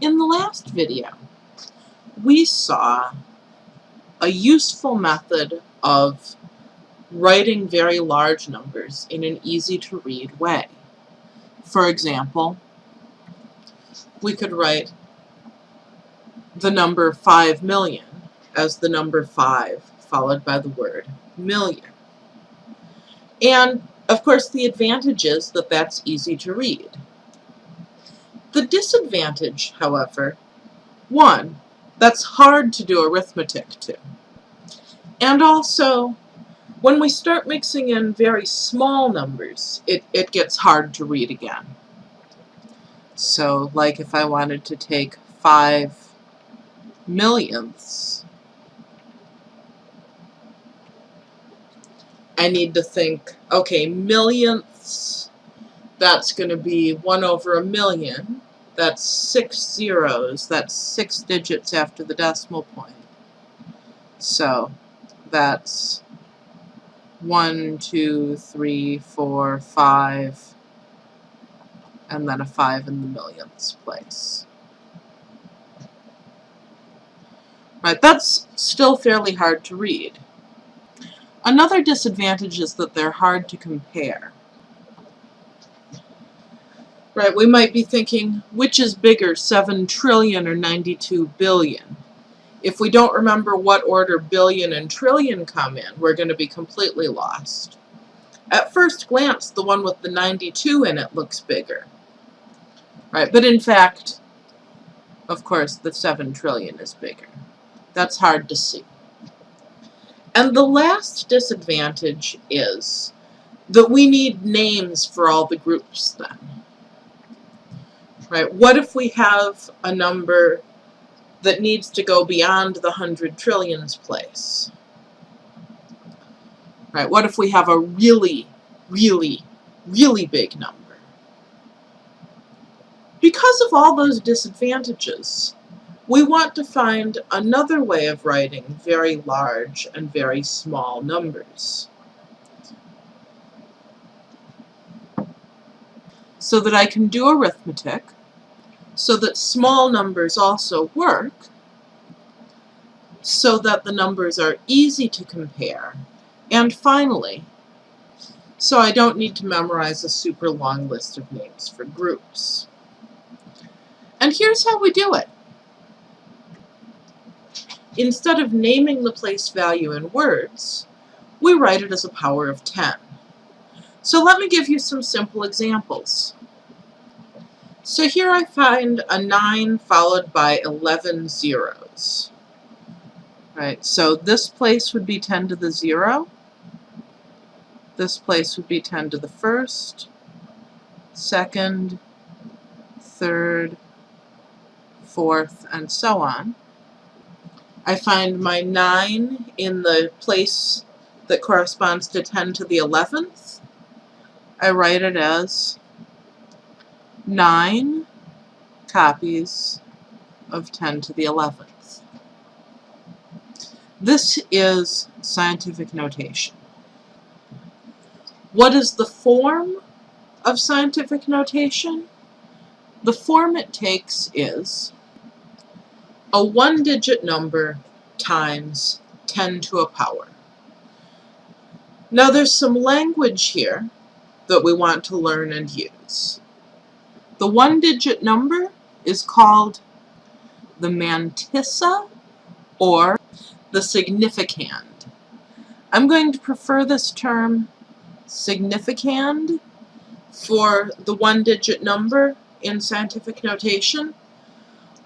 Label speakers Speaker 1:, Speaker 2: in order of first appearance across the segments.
Speaker 1: In the last video, we saw a useful method of writing very large numbers in an easy-to-read way. For example, we could write the number 5 million as the number 5 followed by the word million. And, of course, the advantage is that that's easy to read. The disadvantage, however, one, that's hard to do arithmetic to. And also, when we start mixing in very small numbers, it, it gets hard to read again. So, like if I wanted to take 5 millionths, I need to think, okay, millionths, that's going to be 1 over a million. That's six zeros. That's six digits after the decimal point. So that's one, two, three, four, five, and then a 5 in the millionths place. Right, that's still fairly hard to read. Another disadvantage is that they're hard to compare. Right, we might be thinking, which is bigger, 7 trillion or 92 billion? If we don't remember what order billion and trillion come in, we're going to be completely lost. At first glance, the one with the 92 in it looks bigger. Right, but in fact, of course, the 7 trillion is bigger. That's hard to see. And the last disadvantage is that we need names for all the groups then. Right? What if we have a number that needs to go beyond the hundred trillions place? Right? What if we have a really, really, really big number? Because of all those disadvantages, we want to find another way of writing very large and very small numbers. So that I can do arithmetic, so that small numbers also work, so that the numbers are easy to compare, and finally, so I don't need to memorize a super long list of names for groups. And here's how we do it. Instead of naming the place value in words, we write it as a power of 10. So let me give you some simple examples. So here I find a 9 followed by 11 zeros. Right, so this place would be 10 to the 0. This place would be 10 to the first, second, third, fourth, and so on. I find my 9 in the place that corresponds to 10 to the 11th. I write it as 9 copies of 10 to the 11th. This is scientific notation. What is the form of scientific notation? The form it takes is a one-digit number times 10 to a power. Now there's some language here that we want to learn and use. The one-digit number is called the mantissa or the significand. I'm going to prefer this term significand for the one-digit number in scientific notation,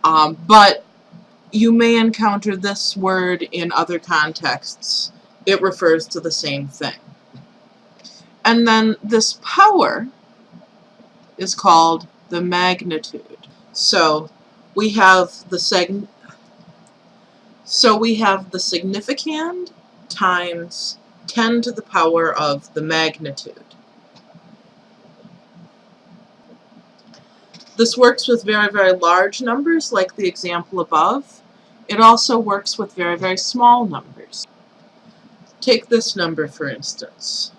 Speaker 1: um, but you may encounter this word in other contexts. It refers to the same thing. And then this power is called the magnitude. So we have the seg so we have the significand times 10 to the power of the magnitude. This works with very, very large numbers like the example above. It also works with very, very small numbers. Take this number, for instance.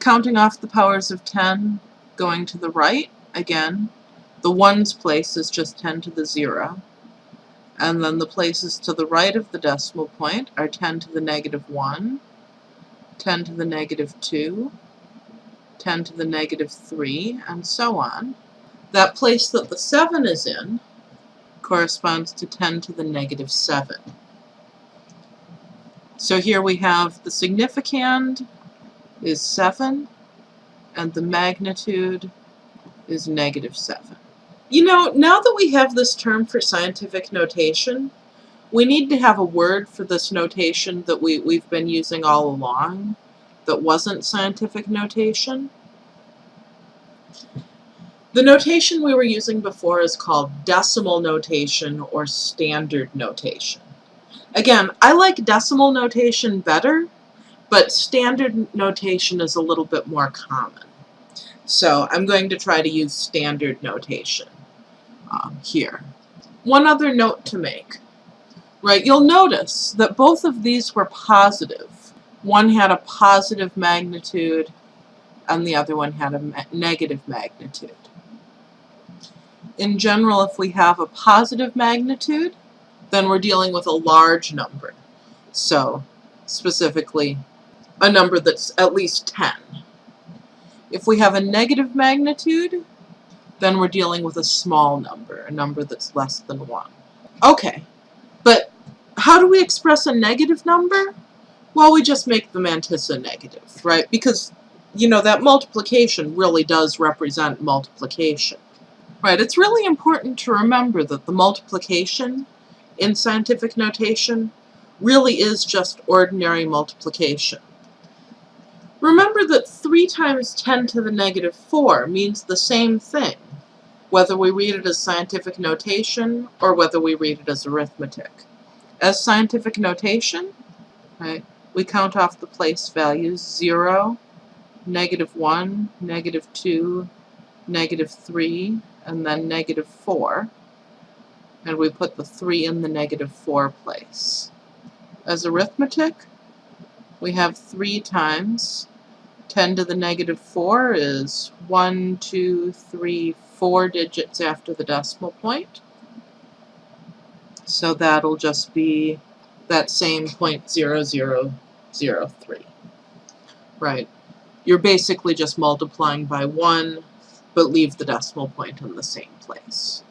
Speaker 1: Counting off the powers of 10, going to the right, again, The ones place is just 10 to the 0. And then the places to the right of the decimal point are 10 to the negative 1, 10 to the negative 2, 10 to the negative 3, and so on. That place that the 7 is in corresponds to 10 to the negative 7. So here we have the significand is 7, and the magnitude is negative 7. You know, now that we have this term for scientific notation, we need to have a word for this notation that we, we've been using all along that wasn't scientific notation. The notation we were using before is called decimal notation or standard notation. Again, I like decimal notation better, but standard notation is a little bit more common. So I'm going to try to use standard notation um, here. One other note to make, right? You'll notice that both of these were positive. One had a positive magnitude and the other one had a ma negative magnitude. In general, if we have a positive magnitude, then we're dealing with a large number. So, specifically, a number that's at least 10. If we have a negative magnitude, then we're dealing with a small number, a number that's less than 1. Okay, but how do we express a negative number? Well, we just make the mantissa negative, right? Because, you know, that multiplication really does represent multiplication. Right, it's really important to remember that the multiplication in scientific notation really is just ordinary multiplication. Remember that 3 times 10 to the negative 4 means the same thing, whether we read it as scientific notation or whether we read it as arithmetic. As scientific notation, right, we count off the place values 0, negative 1, negative 2, negative 3, and then negative 4, and we put the 3 in the negative 4 place. As arithmetic, we have 3 times 10 to the negative 4 is 1, 2, 3, 4 digits after the decimal point. So that'll just be that same point zero zero zero three. Right. You're basically just multiplying by 1, but leave the decimal point in the same place.